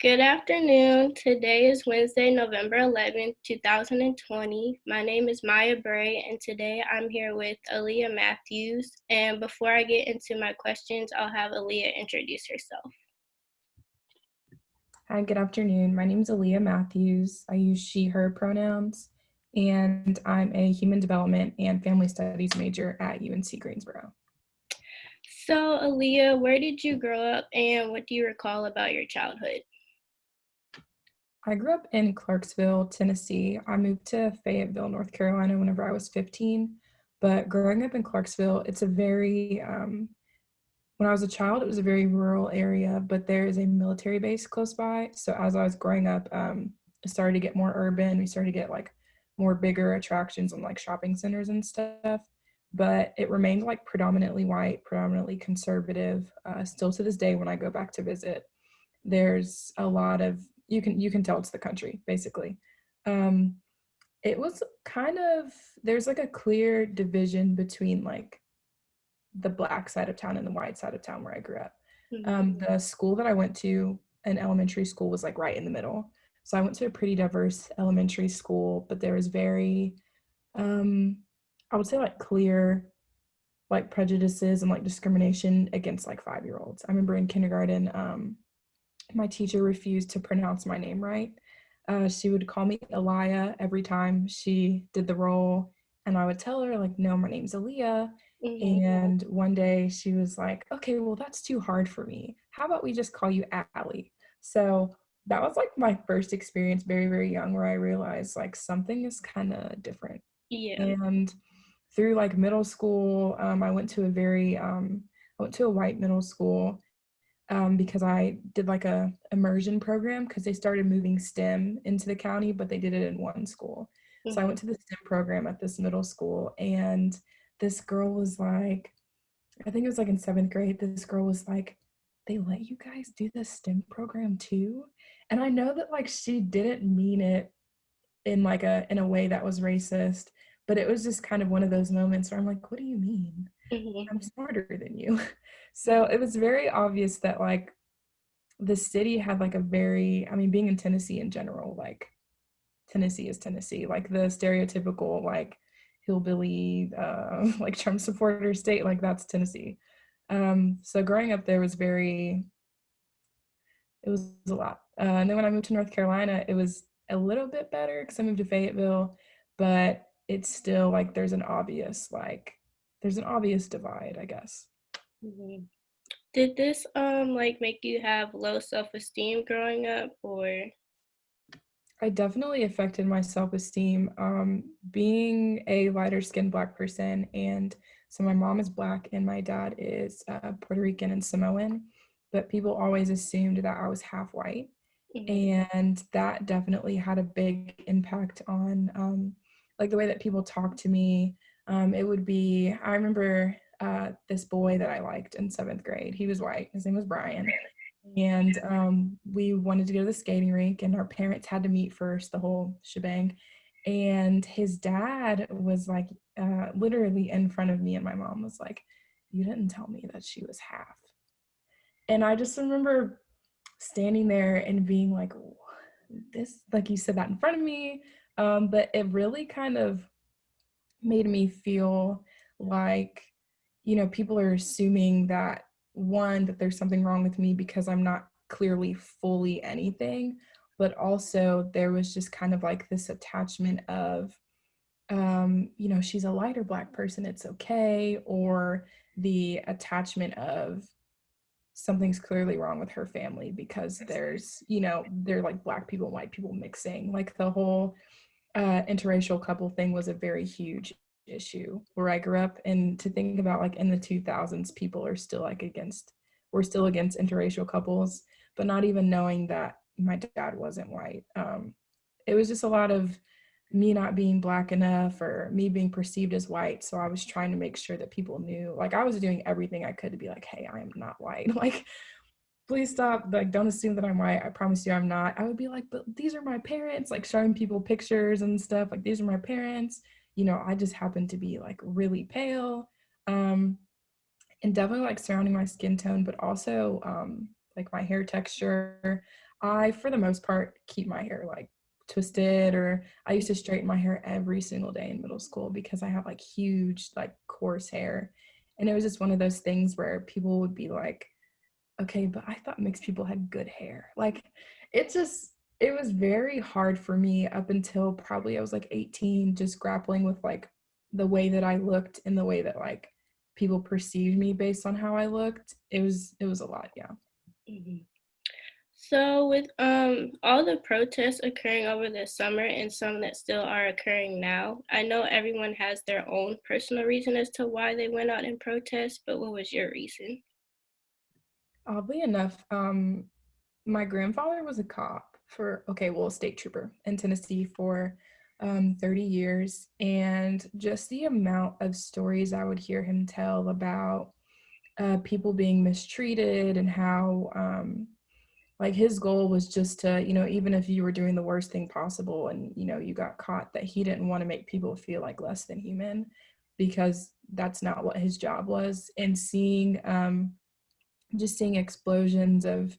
Good afternoon. Today is Wednesday, November 11th, 2020. My name is Maya Bray, and today I'm here with Aaliyah Matthews. And before I get into my questions, I'll have Aaliyah introduce herself. Hi, good afternoon. My name is Aaliyah Matthews. I use she, her pronouns, and I'm a human development and family studies major at UNC Greensboro. So, Aaliyah, where did you grow up and what do you recall about your childhood? I grew up in Clarksville, Tennessee. I moved to Fayetteville, North Carolina whenever I was 15. But growing up in Clarksville, it's a very, um, when I was a child, it was a very rural area, but there is a military base close by. So as I was growing up, um, it started to get more urban. We started to get like more bigger attractions and like shopping centers and stuff. But it remained like predominantly white, predominantly conservative. Uh, still to this day, when I go back to visit, there's a lot of you can you can tell it's the country basically. Um it was kind of there's like a clear division between like the black side of town and the white side of town where i grew up. Mm-hmm. um the school that i went to an elementary school was like right in the middle. So i went to a pretty diverse elementary school but there was very um i would say like clear like prejudices and like discrimination against like five year olds i remember in kindergarten um my teacher refused to pronounce my name right. Uh, she would call me Elia every time she did the role, and I would tell her like, "No, my name's Aaliyah." Mm-hmm. And one day she was like, "Okay, well that's too hard for me. How about we just call you Allie?" So that was like my first experience, very very young, where I realized like something is kind of different. Yeah. And through like middle school, um, I went to a very um, I went to a white middle school um, because I did like a immersion program because they started moving STEM into the county, but they did it in one school. Mm-hmm. So I went mm-hmm. to the STEM program at this middle school, and this girl was like, I think it was like in seventh grade. This girl was like, they let you guys do the STEM program too, and I know that like she didn't mean it in like a in a way that was racist, but it was just kind of one of those moments where I'm like, what do you mean? Mm-hmm. I'm smarter than you. So it was very obvious that like the city had like a very, I mean, being in Tennessee in general, like Tennessee is Tennessee, like the stereotypical like hillbilly, uh, like Trump supporter state, like that's Tennessee. Um, so growing up there was very, it was a lot. Uh, and then when I moved to North Carolina, it was a little bit better because I moved to Fayetteville, but it's still like there's an obvious like there's an obvious divide, I guess. Mm-hmm. Did this um like make you have low self-esteem growing up or I definitely affected my self-esteem um being a lighter skinned black person and so my mom is black and my dad is uh, Puerto Rican and Samoan but people always assumed that I was half white mm-hmm. and that definitely had a big impact on um like the way that people talk to me um it would be I remember uh, this boy that I liked in seventh grade. He was white. His name was Brian. And um, we wanted to go to the skating rink, and our parents had to meet first, the whole shebang. And his dad was like, uh, literally in front of me, and my mom was like, You didn't tell me that she was half. And I just remember standing there and being like, This, like you said that in front of me. Um, but it really kind of made me feel like you know, people are assuming that one, that there's something wrong with me because I'm not clearly fully anything, but also there was just kind of like this attachment of, um, you know, she's a lighter black person, it's okay, or the attachment of something's clearly wrong with her family because there's, you know, they're like black people and white people mixing. Like the whole uh, interracial couple thing was a very huge issue where I grew up and to think about like in the 2000s people are still like against we're still against interracial couples but not even knowing that my dad wasn't white. Um, it was just a lot of me not being black enough or me being perceived as white so I was trying to make sure that people knew like I was doing everything I could to be like hey I am not white. Like please stop like don't assume that i'm white i promise you i'm not i would be like but these are my parents like showing people pictures and stuff like these are my parents you know, I just happen to be like really pale. Um, and definitely like surrounding my skin tone, but also um, like my hair texture. I, for the most part, keep my hair like twisted or I used to straighten my hair every single day in middle school because I have like huge, like coarse hair. And it was just one of those things where people would be like, okay, but I thought mixed people had good hair. Like it just, it was very hard for me up until probably I was like 18, just grappling with like the way that I looked and the way that like people perceived me based on how I looked. It was, it was a lot. Yeah. Mm-hmm. So with um all the protests occurring over the summer and some that still are occurring now, I know everyone has their own personal reason as to why they went out and protest, but what was your reason? Oddly enough, um my grandfather was a cop for okay, well, a state trooper in Tennessee for um 30 years and just the amount of stories I would hear him tell about uh, people being mistreated and how um, like his goal was just to you know even if you were doing the worst thing possible and you know you got caught that he didn't want to make people feel like less than human because that's not what his job was and seeing um just seeing explosions of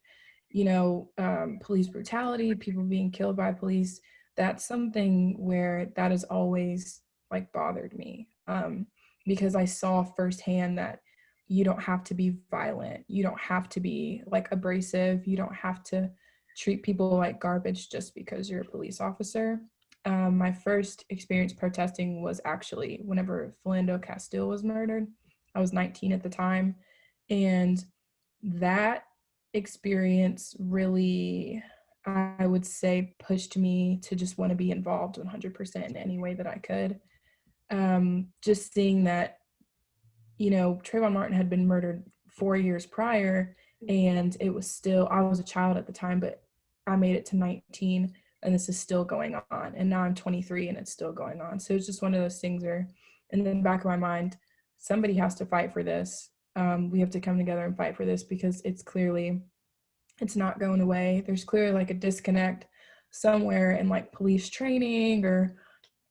you know um, police brutality people being killed by police that's something where that has always like bothered me um because i saw firsthand that you don't have to be violent you don't have to be like abrasive you don't have to treat people like garbage just because you're a police officer. Um, my first experience protesting was actually whenever philando castile was murdered. I was 19 at the time and that experience really i would say pushed me to just want to be involved 100% in any way that i could um, just seeing that you know, Trayvon Martin had been murdered four years prior, and it was still, I was a child at the time, but I made it to 19, and this is still going on. And now I'm 23, and it's still going on. So it's just one of those things where, in the back of my mind, somebody has to fight for this. Um, we have to come together and fight for this because it's clearly, it's not going away. There's clearly like a disconnect somewhere in like police training or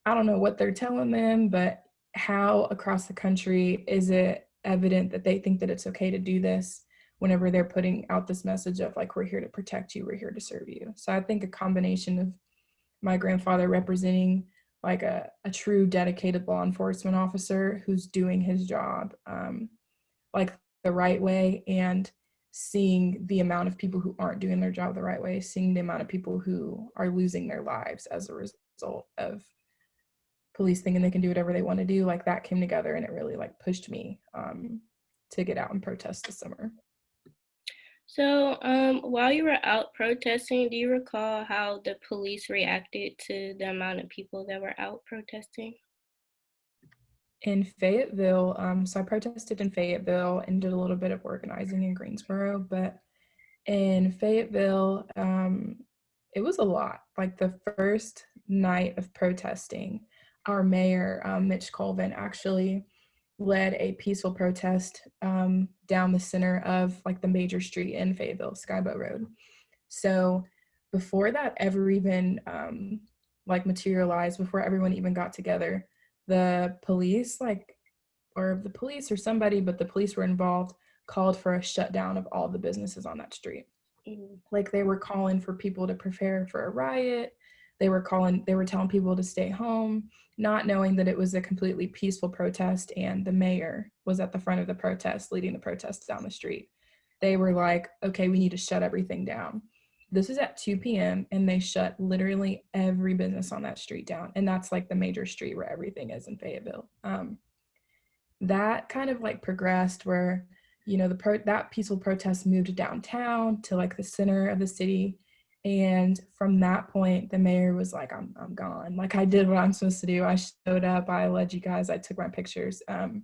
I don't know what they're telling them, but how across the country is it evident that they think that it's okay to do this whenever they're putting out this message of like we're here to protect you we're here to serve you so i think a combination of my grandfather representing like a, a true dedicated law enforcement officer who's doing his job um, like the right way and seeing the amount of people who aren't doing their job the right way seeing the amount of people who are losing their lives as a result of police thing and they can do whatever they want to do like that came together and it really like pushed me um, to get out and protest this summer. So um, while you were out protesting do you recall how the police reacted to the amount of people that were out protesting in fayetteville um, so i protested in fayetteville and did a little bit of organizing in greensboro but in fayetteville um, it was a lot like the first night of protesting our mayor, um, Mitch Colvin, actually led a peaceful protest um, down the center of like the major street in Fayetteville, Skibo Road. So before that ever even um, like materialized, before everyone even got together, the police like, or the police or somebody, but the police were involved, called for a shutdown of all the businesses on that street. Mm-hmm. Like they were calling for people to prepare for a riot. They were calling, they were telling people to stay home not knowing that it was a completely peaceful protest and the mayor was at the front of the protest leading the protest down the street they were like okay we need to shut everything down this is at 2 p.m and they shut literally every business on that street down and that's like the major street where everything is in fayetteville um, that kind of like progressed where you know the pro- that peaceful protest moved downtown to like the center of the city and from that point, the mayor was like, I'm, I'm gone. Like I did what I'm supposed to do. I showed up, I led you guys, I took my pictures. Um,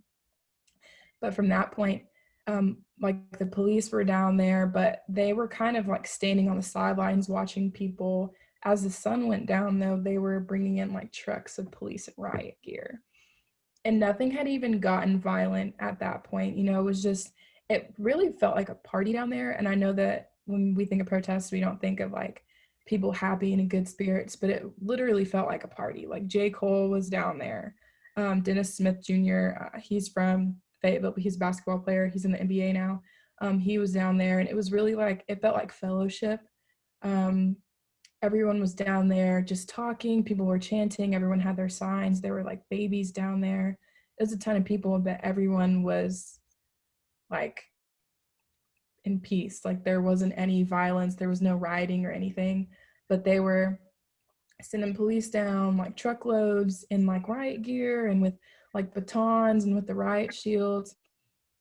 but from that point, um, like the police were down there, but they were kind of like standing on the sidelines watching people. As the sun went down, though, they were bringing in like trucks of police and riot gear. And nothing had even gotten violent at that point. You know, it was just, it really felt like a party down there. And I know that when we think of protests, we don't think of like people happy and in good spirits, but it literally felt like a party. Like J. Cole was down there. Um, Dennis Smith Jr., uh, he's from Fayetteville, but he's a basketball player. He's in the NBA now. Um, he was down there, and it was really like, it felt like fellowship. Um, everyone was down there just talking. People were chanting. Everyone had their signs. There were like babies down there. Was a ton of people, but everyone was like in peace. Like there wasn't any violence. There was no rioting or anything. But they were sending police down like truckloads in like riot gear and with like batons and with the riot shields.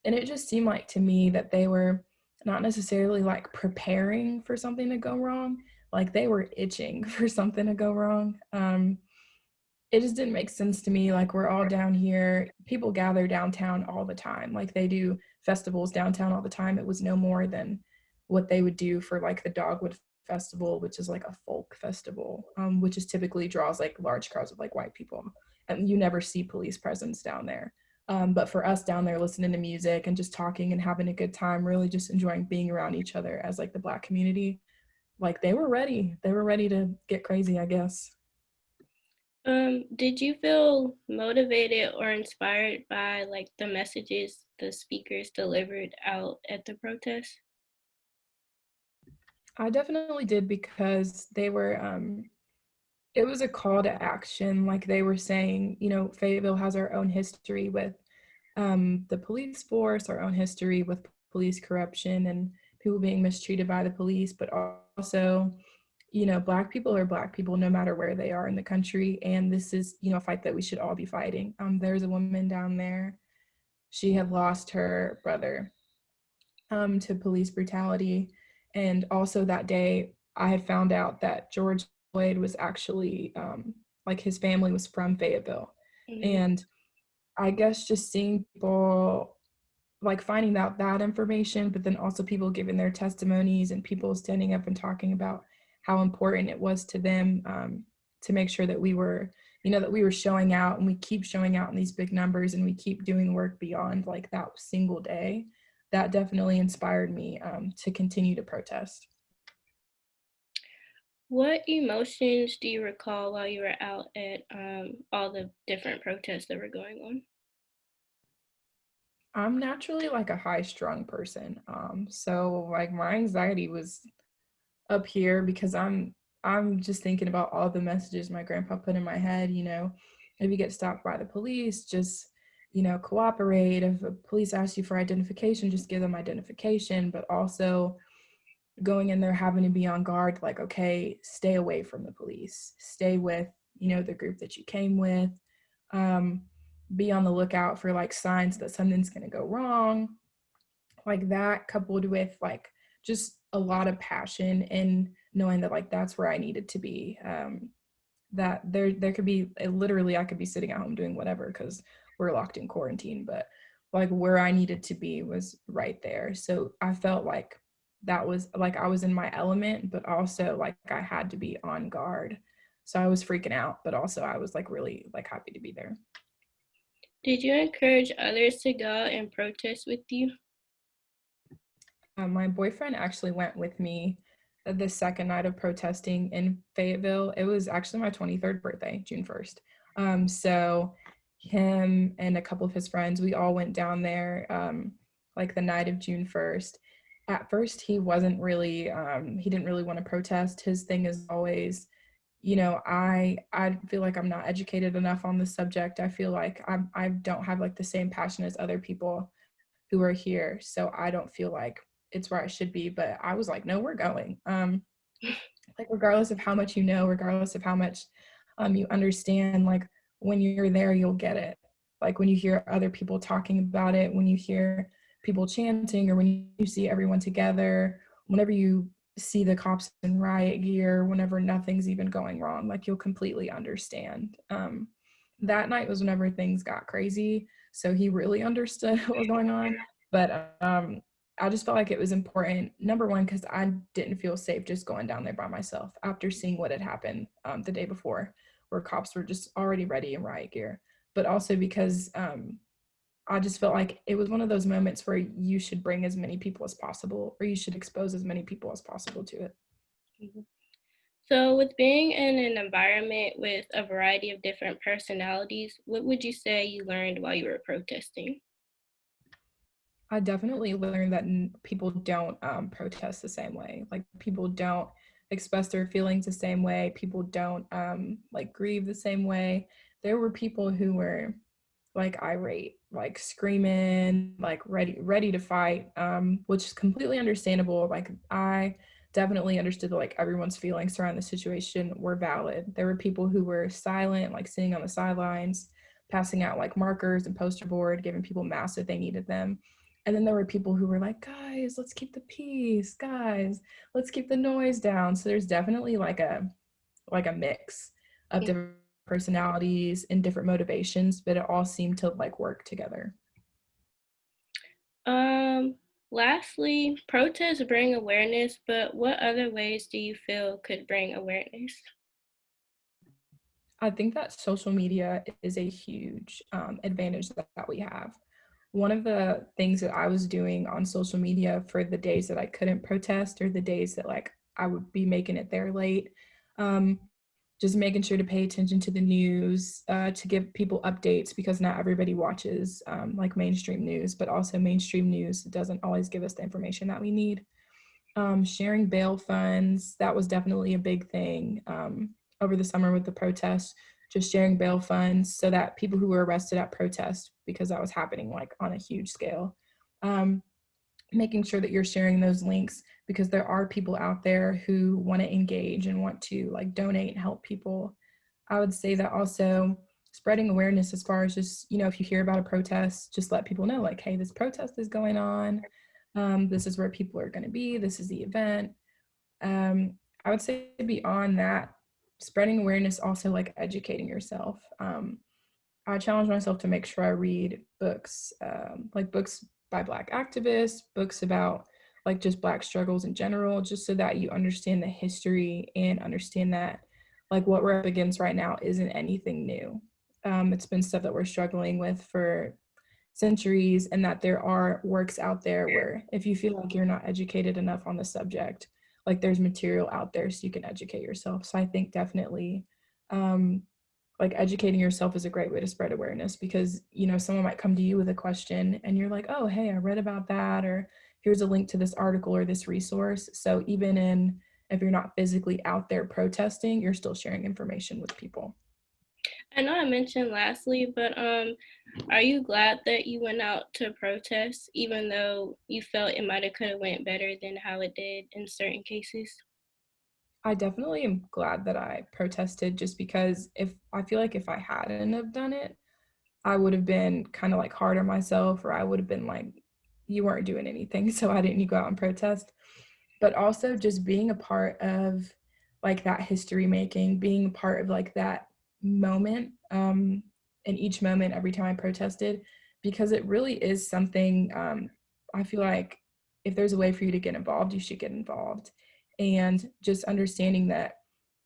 And it just seemed like to me that they were not necessarily like preparing for something to go wrong, like they were itching for something to go wrong. Um, it just didn't make sense to me. Like we're all down here, people gather downtown all the time. Like they do festivals downtown all the time. It was no more than what they would do for like the Dogwood Festival, which is like a folk festival, um, which is typically draws like large crowds of like white people. And you never see police presence down there. Um, but for us down there listening to music and just talking and having a good time, really just enjoying being around each other as like the black community, like they were ready. They were ready to get crazy, I guess. Um, did you feel motivated or inspired by like the messages the speakers delivered out at the protest? I definitely did because they were um it was a call to action like they were saying you know fayetteville has our own history with um, the police force our own history with police corruption and people being mistreated by the police but also you know black people are black people no matter where they are in the country and this is you know a fight that we should all be fighting. Um, there's a woman down there. She had lost her brother um, to police brutality and also that day i had found out that george Floyd was actually um, like his family was from Fayetteville. Mm-hmm. And I guess just seeing people like finding out that information, but then also people giving their testimonies and people standing up and talking about how important it was to them um, to make sure that we were, you know, that we were showing out and we keep showing out in these big numbers and we keep doing work beyond like that single day. That definitely inspired me um, to continue to protest. What emotions do you recall while you were out at um, all the different protests that were going on? I'm naturally like a high strung person. Um, so like my anxiety was up here because I'm I'm just thinking about all the messages my grandpa put in my head, you know, if you get stopped by the police, just you know, cooperate. If a police asks you for identification, just give them identification, but also going in there having to be on guard like okay stay away from the police. Stay with you know the group that you came with. Um, be on the lookout for like signs that something's going to go wrong. Like that coupled with like just a lot of passion and knowing that like that's where i needed to be um, that there there could be literally i could be sitting at home doing whatever because we're locked in quarantine but like where i needed to be was right there. So i felt like that was like I was in my element, but also like I had to be on guard. So I was freaking out, but also I was like really like happy to be there. Did you encourage others to go and protest with you? Um, my boyfriend actually went with me the second night of protesting in Fayetteville. It was actually my 23rd birthday, June 1st. Um, so him and a couple of his friends, we all went down there um, like the night of June 1st at first he wasn't really um, he didn't really want to protest. His thing is always you know i i feel like i'm not educated enough on the subject. I feel like i'm i don't have like the same passion as other people who are here so i don't feel like it's where i should be but i was like no we're going. Um like regardless of how much you know regardless of how much um you understand like when you're there you'll get it. Like when you hear other people talking about it when you hear people chanting or when you see everyone together, whenever you see the cops in riot gear, whenever nothing's even going wrong, like you'll completely understand. Um, that night was whenever things got crazy. So he really understood what was going on. But um, I just felt like it was important. Number one, because I didn't feel safe just going down there by myself after seeing what had happened um, the day before, where cops were just already ready in riot gear. But also because um, I just felt like it was one of those moments where you should bring as many people as possible or you should expose as many people as possible to it. Mm-hmm. So, with being in an environment with a variety of different personalities, what would you say you learned while you were protesting? I definitely learned that people don't um, protest the same way. Like, people don't express their feelings the same way. People don't um, like grieve the same way. There were people who were like irate, like screaming, like ready ready to fight, um, which is completely understandable. Like I definitely understood that like everyone's feelings around the situation were valid. There were people who were silent, like sitting on the sidelines, passing out like markers and poster board, giving people masks if they needed them. And then there were people who were like, guys, let's keep the peace, guys, let's keep the noise down. So there's definitely like a like a mix of different personalities and different motivations, but it all seemed to like work together. Um, lastly, protests bring awareness, but what other ways do you feel could bring awareness? I think that social media is a huge um, advantage that, that we have. One of the things that I was doing on social media for the days that I couldn't protest or the days that like I would be making it there late, um, just making sure to pay attention to the news, uh, to give people updates because not everybody watches um, like mainstream news, but also mainstream news doesn't always give us the information that we need. Um, sharing bail funds, that was definitely a big thing um, over the summer with the protests, just sharing bail funds so that people who were arrested at protest, because that was happening like on a huge scale, um, making sure that you're sharing those links because there are people out there who want to engage and want to like donate and help people. I would say that also spreading awareness as far as just, you know, if you hear about a protest, just let people know like, hey, this protest is going on. Um, this is where people are going to be. This is the event. Um, I would say beyond that, spreading awareness, also like educating yourself. Um, I challenge myself to make sure I read books, um, like books by Black activists, books about like just Black struggles in general, just so that you understand the history and understand that like what we're up against right now isn't anything new. Um, it's been stuff that we're struggling with for centuries and that there are works out there where if you feel like you're not educated enough on the subject, like there's material out there so you can educate yourself. So I think definitely um, like educating yourself is a great way to spread awareness because you know someone might come to you with a question and you're like oh hey i read about that or here's a link to this article or this resource. So even in if you're not physically out there protesting you're still sharing information with people. I know i mentioned lastly but um are you glad that you went out to protest even though you felt it might have could have went better than how it did in certain cases? I definitely am glad that I protested just because if I feel like if I hadn't have done it, I would have been kind of like hard on myself or I would have been like, you weren't doing anything, so why didn't you go out and protest? But also just being a part of like that history making, being a part of like that moment um, in each moment every time I protested, because it really is something um, I feel like if there's a way for you to get involved, you should get involved. And just understanding that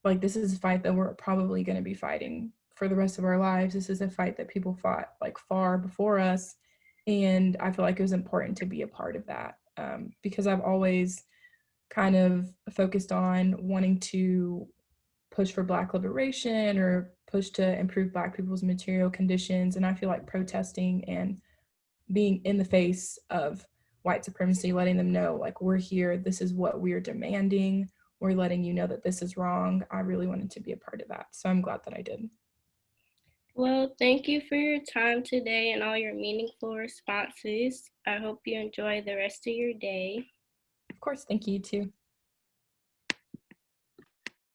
like this is a fight that we're probably going to be fighting for the rest of our lives. This is a fight that people fought like far before us and i feel like it was important to be a part of that um, because i've always kind of focused on wanting to push for black liberation or push to improve black people's material conditions and i feel like protesting and being in the face of white supremacy, letting them know like we're here, this is what we're demanding, we're letting you know that this is wrong. I really wanted to be a part of that. So I'm glad that I did. Well, thank you for your time today and all your meaningful responses. I hope you enjoy the rest of your day. Of course, thank you too.